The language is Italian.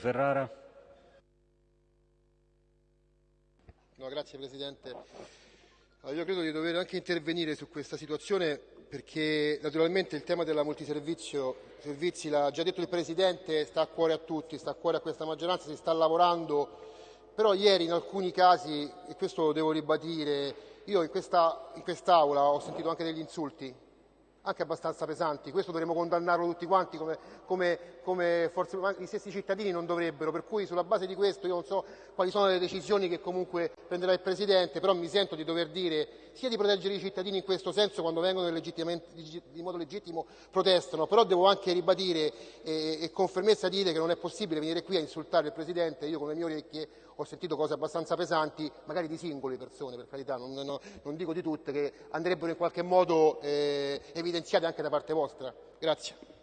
Ferrara. No, grazie Presidente. Allora, io credo di dover anche intervenire su questa situazione perché naturalmente il tema della multiservizi, l'ha già detto il Presidente, sta a cuore a tutti, sta a cuore a questa maggioranza, si sta lavorando, però ieri in alcuni casi, e questo lo devo ribadire, io in, questa, in quest'Aula ho sentito anche degli insulti anche abbastanza pesanti. Questo dovremmo condannarlo tutti quanti come, come, come forse gli stessi cittadini non dovrebbero, per cui sulla base di questo io non so quali sono le decisioni che comunque prenderà il Presidente, però mi sento di dover dire sia di proteggere i cittadini in questo senso quando vengono di modo legittimo protestano, però devo anche ribadire e, e con fermezza dire che non è possibile venire qui a insultare il Presidente, io con le mie orecchie ho sentito cose abbastanza pesanti, magari di singole persone per carità, non, non, non dico di tutte, che andrebbero in qualche modo eh, evidenziate anche da parte vostra. Grazie.